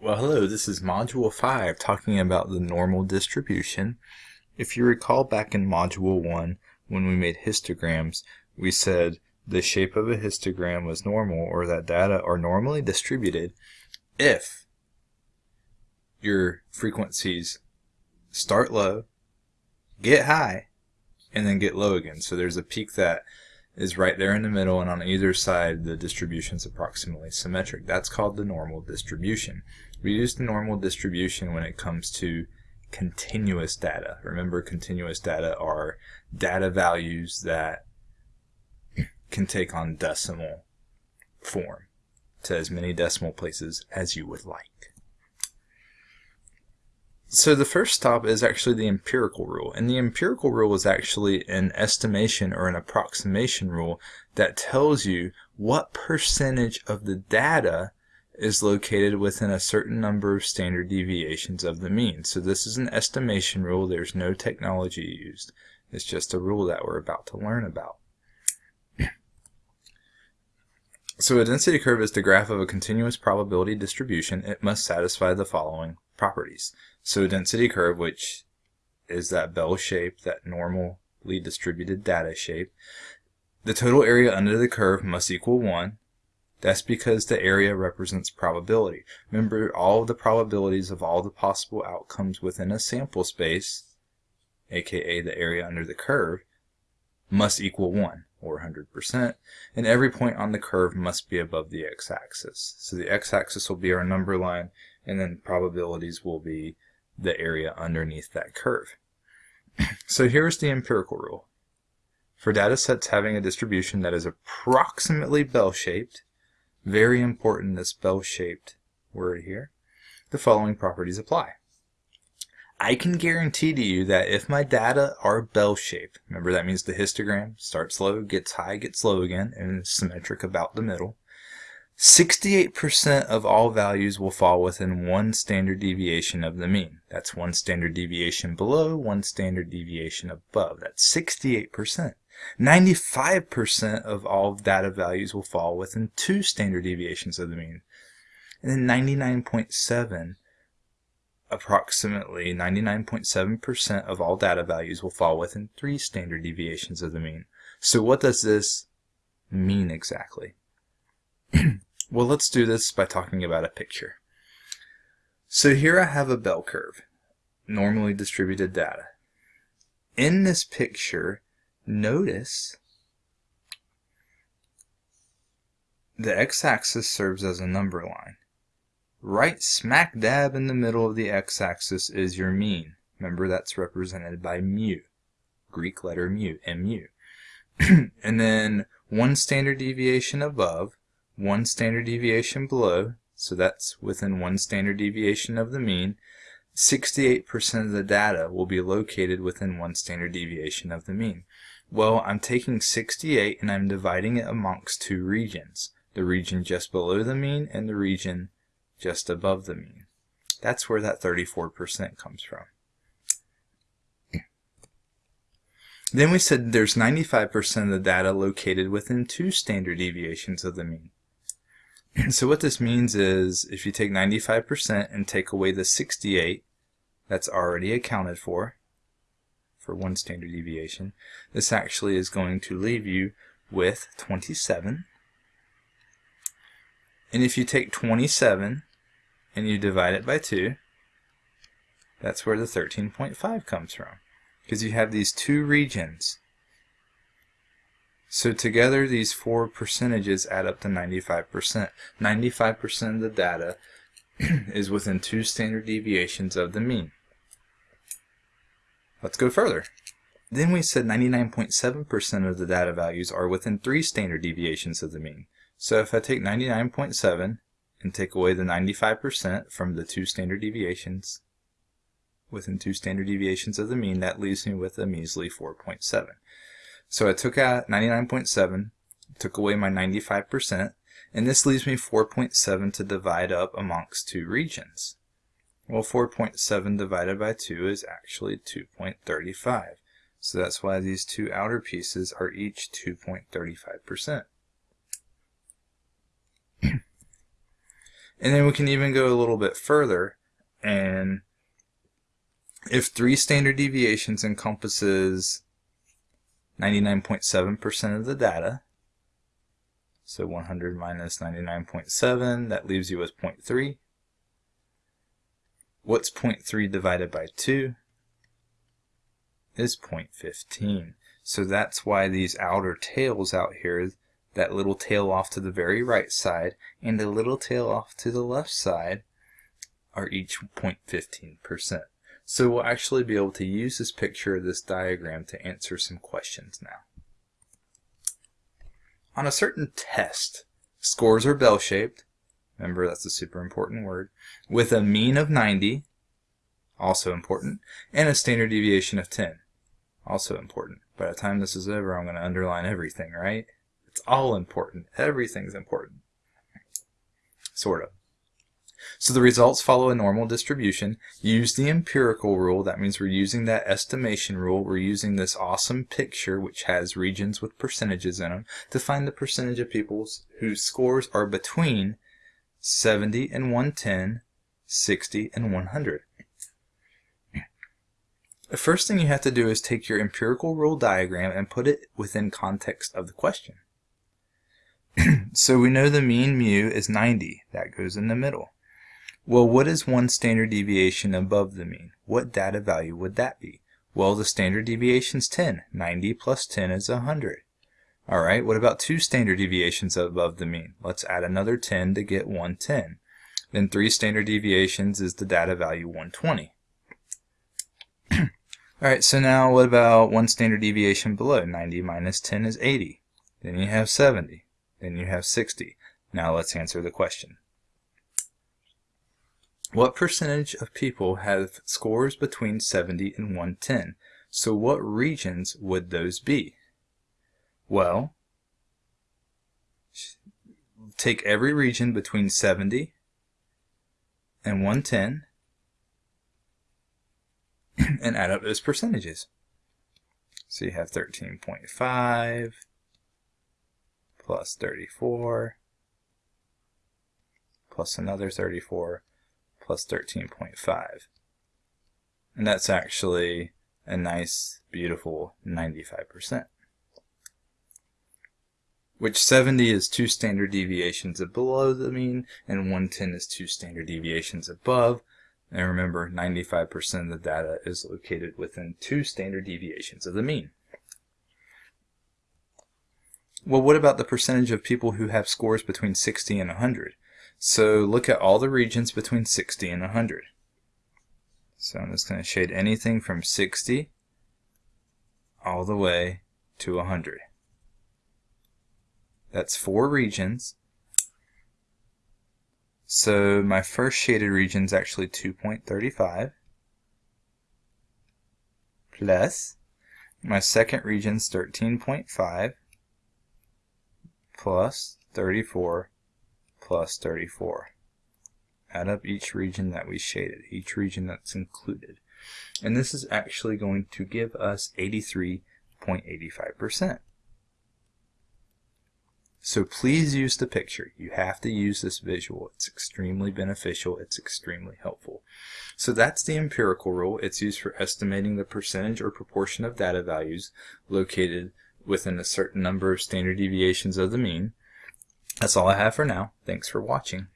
Well, hello, this is Module 5 talking about the normal distribution. If you recall back in Module 1, when we made histograms, we said the shape of a histogram was normal or that data are normally distributed if your frequencies start low, get high, and then get low again. So there's a peak that is right there in the middle and on either side the distribution is approximately symmetric. That's called the normal distribution. We use the normal distribution when it comes to continuous data. Remember continuous data are data values that can take on decimal form to as many decimal places as you would like. So the first stop is actually the empirical rule. And the empirical rule is actually an estimation or an approximation rule that tells you what percentage of the data is located within a certain number of standard deviations of the mean. So this is an estimation rule. There's no technology used. It's just a rule that we're about to learn about. So a density curve is the graph of a continuous probability distribution. It must satisfy the following properties. So a density curve, which is that bell shape, that normally distributed data shape, the total area under the curve must equal 1. That's because the area represents probability. Remember, all the probabilities of all the possible outcomes within a sample space, aka the area under the curve, must equal 1 or 100%, and every point on the curve must be above the x-axis. So the x-axis will be our number line, and then probabilities will be the area underneath that curve. so here's the empirical rule. For data sets having a distribution that is approximately bell-shaped, very important this bell-shaped word here, the following properties apply. I can guarantee to you that if my data are bell-shaped, remember that means the histogram starts low, gets high, gets low again, and is symmetric about the middle, 68% of all values will fall within one standard deviation of the mean. That's one standard deviation below, one standard deviation above. That's 68%. 95% of all data values will fall within two standard deviations of the mean. And then 99.7 approximately 99.7% of all data values will fall within three standard deviations of the mean. So what does this mean exactly? well, let's do this by talking about a picture. So here I have a bell curve, normally distributed data. In this picture, notice the x-axis serves as a number line. Right smack dab in the middle of the x-axis is your mean. Remember that's represented by mu, Greek letter mu, mu. and then one standard deviation above, one standard deviation below, so that's within one standard deviation of the mean, 68% of the data will be located within one standard deviation of the mean. Well, I'm taking 68 and I'm dividing it amongst two regions. The region just below the mean and the region just above the mean. That's where that 34% comes from. Then we said there's 95% of the data located within two standard deviations of the mean. so what this means is if you take 95% and take away the 68 that's already accounted for, for one standard deviation, this actually is going to leave you with 27. And if you take 27 and you divide it by 2, that's where the 13.5 comes from. Because you have these two regions. So together these four percentages add up to 95%. 95% of the data is within two standard deviations of the mean. Let's go further. Then we said 99.7% of the data values are within three standard deviations of the mean. So if I take 99.7 and take away the 95% from the two standard deviations within two standard deviations of the mean, that leaves me with a measly 4.7. So I took out 99.7, took away my 95%, and this leaves me 4.7 to divide up amongst two regions. Well, 4.7 divided by 2 is actually 2.35. So that's why these two outer pieces are each 2.35%. And then we can even go a little bit further and if three standard deviations encompasses 99.7% of the data, so 100 minus 99.7, that leaves you with 0.3. What's 0.3 divided by 2? Is 0.15. So that's why these outer tails out here, that little tail off to the very right side and the little tail off to the left side, are each 0.15%. So we'll actually be able to use this picture this diagram to answer some questions now. On a certain test, scores are bell-shaped, remember that's a super important word, with a mean of 90, also important, and a standard deviation of 10, also important. By the time this is over, I'm going to underline everything, right? It's all important. Everything's important. Sort of. So the results follow a normal distribution. Use the empirical rule. That means we're using that estimation rule. We're using this awesome picture, which has regions with percentages in them, to find the percentage of people whose scores are between 70 and 110, 60 and 100. The first thing you have to do is take your empirical rule diagram and put it within context of the question. so we know the mean mu is 90. That goes in the middle. Well, what is one standard deviation above the mean? What data value would that be? Well, the standard deviation is 10. 90 plus 10 is 100. Alright, what about two standard deviations above the mean? Let's add another 10 to get 110. Then three standard deviations is the data value 120. Alright, so now what about one standard deviation below? 90 minus 10 is 80. Then you have 70. Then you have 60. Now let's answer the question. What percentage of people have scores between 70 and 110? So what regions would those be? Well, take every region between 70 and 110 and add up those percentages. So you have 13.5 plus 34 plus another 34 plus 13.5. And that's actually a nice, beautiful 95%. Which 70 is two standard deviations below the mean, and 110 is two standard deviations above. And remember, 95% of the data is located within two standard deviations of the mean. Well, what about the percentage of people who have scores between 60 and 100? So look at all the regions between 60 and 100. So I'm just going to shade anything from 60 all the way to 100. That's four regions. So my first shaded region is actually 2.35 plus my second region is 13.5 plus 34 plus 34. Add up each region that we shaded, each region that's included. And this is actually going to give us 83.85%. So please use the picture. You have to use this visual. It's extremely beneficial. It's extremely helpful. So that's the empirical rule. It's used for estimating the percentage or proportion of data values located within a certain number of standard deviations of the mean. That's all I have for now. Thanks for watching.